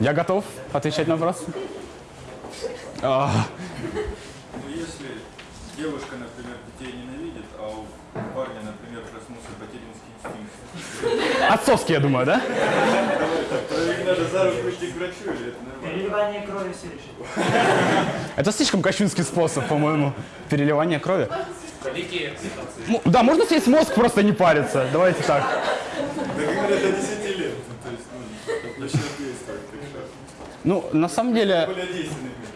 Я готов отвечать на вопрос. А, Ну, если девушка, например, детей ненавидит, а у парня, например, проснулся материнский инстинкт, Отцовский, я думаю, да? то их надо за руку идти к врачу, или это нормально? Переливание крови все решит. Это слишком кощунский способ, по-моему, переливания крови. Да, можно съесть мозг, просто не париться. Давайте так. Да говорят, до 10 лет. Ну, то есть, ну, Ну, на самом деле,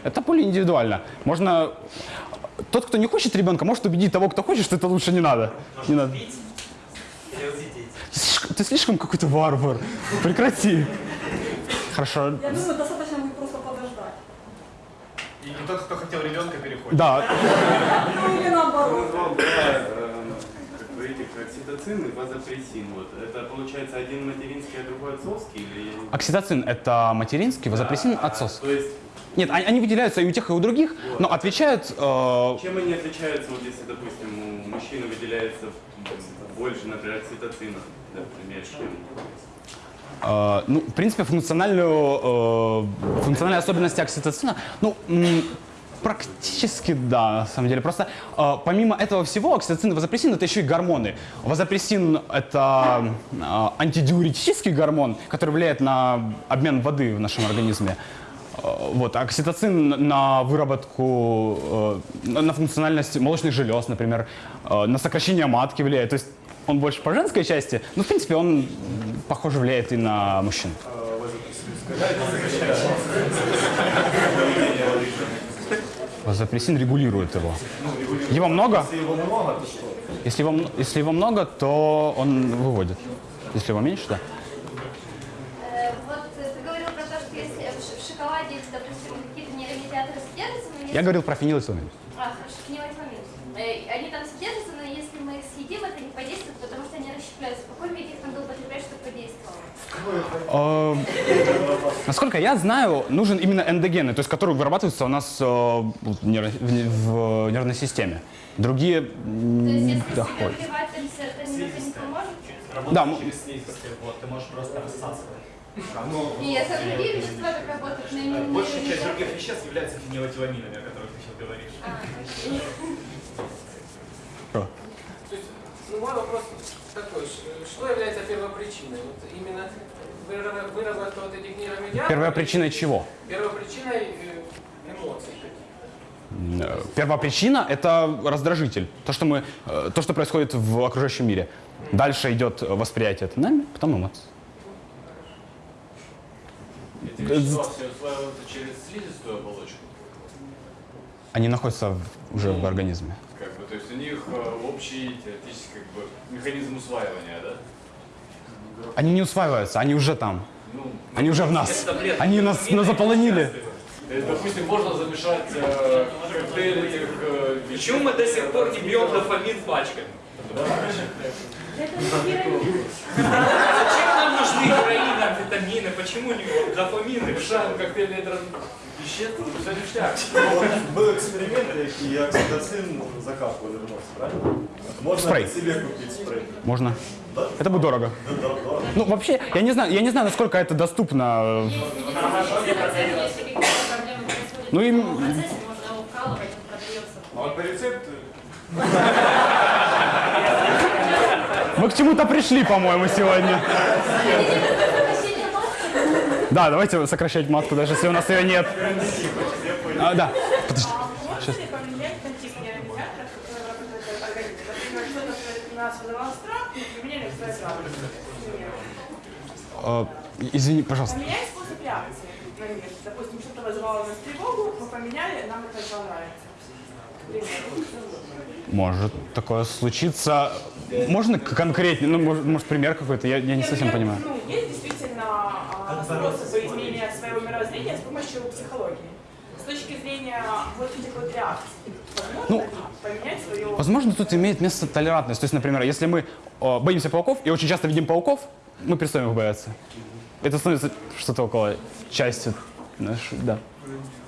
это более индивидуально. Можно... Тот, кто не хочет ребенка, может убедить того, кто хочет, что это лучше не надо. Не надо. Ты слишком, ты слишком какой-то варвар. Прекрати. Хорошо. Я думаю, достаточно будет просто подождать. И не тот, кто хотел ребенка, переходит. Да. Ну или наоборот. Окситоцин и вазопрессин. Вот. Это получается один материнский, а другой отцовский? Или... Окситоцин – это материнский, вазопрессин – отцовский. То есть, Нет, они, выделяются и у тех, и у других, но отвечают... э, чем они отличаются, вот если, допустим, у мужчины выделяется больше, например, окситоцина, например, чем... Э, ну, в принципе, функциональную, э, функциональные особенности окситоцина, ну, практически да, на самом деле. Просто э, помимо этого всего, окситоцин и вазопрессин это еще и гормоны. Вазопрессин это э, антидиуретический гормон, который влияет на обмен воды в нашем организме. Э, Вот, а окситоцин на выработку, э, на на функциональность молочных желез, например, э, на сокращение матки влияет. То есть он больше по женской части, но в принципе он похоже влияет и на мужчин. Вазопрессин регулирует его. Его много? Если его, м- если его много, то он выводит. Если его меньше, да. Э, Вот э, ты говорил про то, что если если... Я говорил фенилэтиламин. А, фенилэтиламин. Э, Они там содержатся, но если мы их съедим, это не подействует, потому что они расщепляются. В каком виде их надо употреблять, чтобы подействовало? Э, Насколько я знаю, нужен именно эндогенный, то есть который вырабатывается у нас э, в нерв- в в нервной системе. Другие не доходят. это? Да, через ты можешь просто рассасывать. Нет, а другие вещества как работают на Большая часть других веществ является фенилэтиламинами, о которых ты сейчас говоришь. Есть, ну, мой вопрос такой, ш- что является первопричиной? Вот именно выра- выработка вот этих нейромедиаторов? Первая причина чего? Первопричиной э, эмоций. Э, Первопричина – это раздражитель. То, что, мы, э, то, что происходит в окружающем мире. Дальше идет восприятие это нами, потом эмоции. Эти вещества все усваиваются через слизистую оболочку. Они находятся в- уже в организме. Как то есть у них э, общий теоретически как бы механизм усваивания, да? Они не усваиваются, они уже там. Ну, Они уже в нас. таблетки. Они нас, нас заполонили. Есть, допустим, можно замешать э, коктейль этих э, Почему мы до сих пор не бьем дофамин пачками? Зачем нам нужны амфетамины? Почему не вот дофамин? мешаем коктейль этих веществ, все ништяк. Был эксперимент, и окситоцин закапывали в нос, правильно? Можно Спрей. себе купить спрей. Можно. Да? Это будет дорого. Да, да, да. Ну, вообще, я не знаю, я не знаю, насколько это доступно. Если какие-то проблемы происходят Ну, в продается. А вот по рецепту Мы к чему-то пришли, по-моему, сегодня. Да, давайте сокращать матку, даже если у нас ее нет. А, да, подожди. Радости. Э, извини, пожалуйста. Поменять способ реакции на мир. Допустим, что-то вызывало нас тревогу, мы поменяли, нам это примеру. Может такое случиться. Можно конкретнее? Ну, может, может, пример какой-то? Я, я не совсем понимаю. Ну, а, способы изменения своего мировоззрения с помощью психологии. С точки зрения вот этих вот реакций. Возможно Ну, свое... Возможно, тут имеет место толерантность. То есть, например, если мы э, боимся пауков и очень часто видим пауков, мы перестаем их бояться. Это становится что-то около части нашей, да.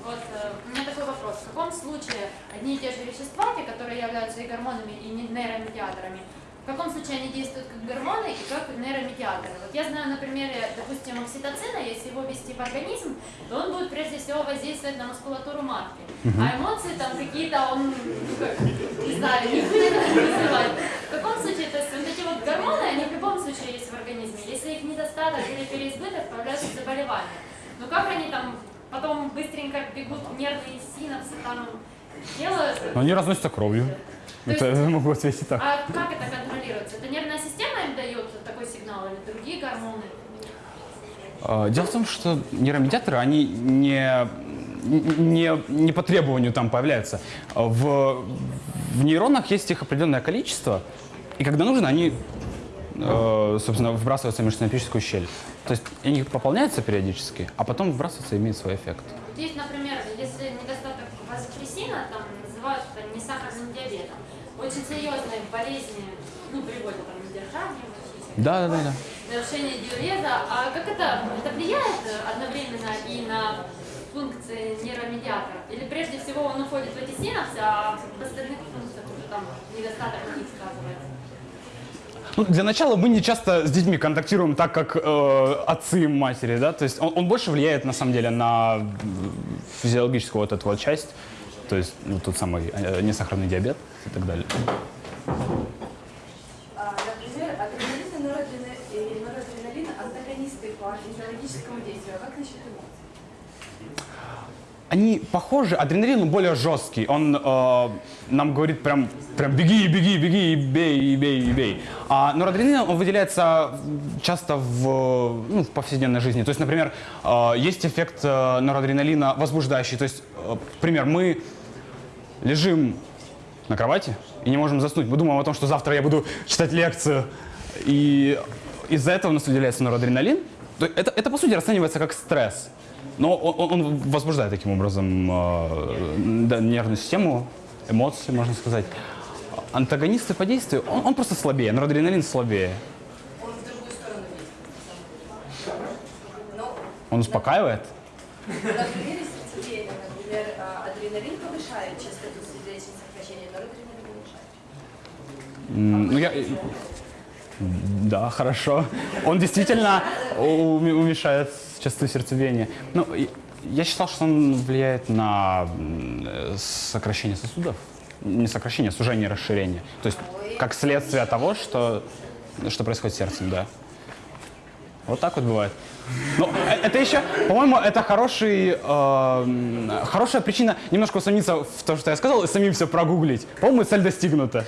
Вот э, у меня такой вопрос. В каком случае одни и те же вещества, те, которые являются и гормонами, и не- нейромедиаторами, в каком случае они действуют как гормоны и как нейромедиаторы. Вот я знаю на примере, допустим, окситоцина, если его ввести в организм, то он будет прежде всего воздействовать на мускулатуру матки. А эмоции там какие-то он, ну, как, не знаю, не будет вызывать. В каком случае, то есть вот эти вот гормоны, они в любом случае есть в организме. Если их недостаток или переизбыток, появляются заболевания. Но как они там потом быстренько бегут нервные синапсы там делают? Но они разносятся кровью. То Это есть- я могу ответить так. А как это контролируется? Это нервная система им дает такой сигнал или другие гормоны? А, Дело в том, что нейромедиаторы, они не, не, не по требованию там появляются. В, в нейронах есть их определенное количество, и когда нужно, они, э, собственно, выбрасываются в межсинаптическую щель. То есть они пополняются периодически, а потом выбрасываются и имеют свой эффект. Есть, например, если недостаток вазопрессина, там называют это несахарным диабетом. Очень серьезные болезни, ну, приводят там к недержанию, Да, да, да, да. нарушение диуреза. А как это, это влияет одновременно и на функции нейромедиатора? Или прежде всего он уходит в эти синапсы, а в остальных функциях уже там недостаток них сказывается? Ну, для начала мы не часто с детьми контактируем так, как э, отцы и матери, да, то есть он, он больше влияет на самом деле на м, физиологическую вот эту вот часть, то есть ну, тот самый э, несахарный диабет и так далее. А, Например, адреналин и и норадреналин антагонисты по физиологическому действию. А как насчет эмоций? Они похожи, адреналин более жесткий, он э, нам говорит прям, прям беги, беги, беги, и бей, и бей, и бей. А норадреналин он выделяется часто в, ну, в повседневной жизни. То есть, например, э, есть эффект э, норадреналина возбуждающий. То есть, э, например, мы лежим на кровати и не можем заснуть. Мы думаем о том, что завтра я буду читать лекцию. И из-за этого у нас выделяется норадреналин. Это, это, по сути, расценивается как стресс. Но он, он возбуждает таким образом э, да, нервную систему, эмоции, можно сказать. Антагонисты по действию, он, он просто слабее, норадреналин слабее. Он успокаивает. на примере сердцебиения, например, адреналин повышает частоту сердечных сокращений, норадреналин уменьшает. М, Ну, я... Да, хорошо. Он действительно уме- уменьшает частоту сердцебиения. Ну, я считал, что он влияет на сокращение сосудов. Не сокращение, а сужение, расширение. То есть как следствие того, что, что происходит с сердцем, да. Вот так вот бывает. Ну, э- это еще, по-моему, это хороший, э, хорошая причина немножко усомниться в том, что я сказал, и самим все прогуглить. По-моему, цель достигнута.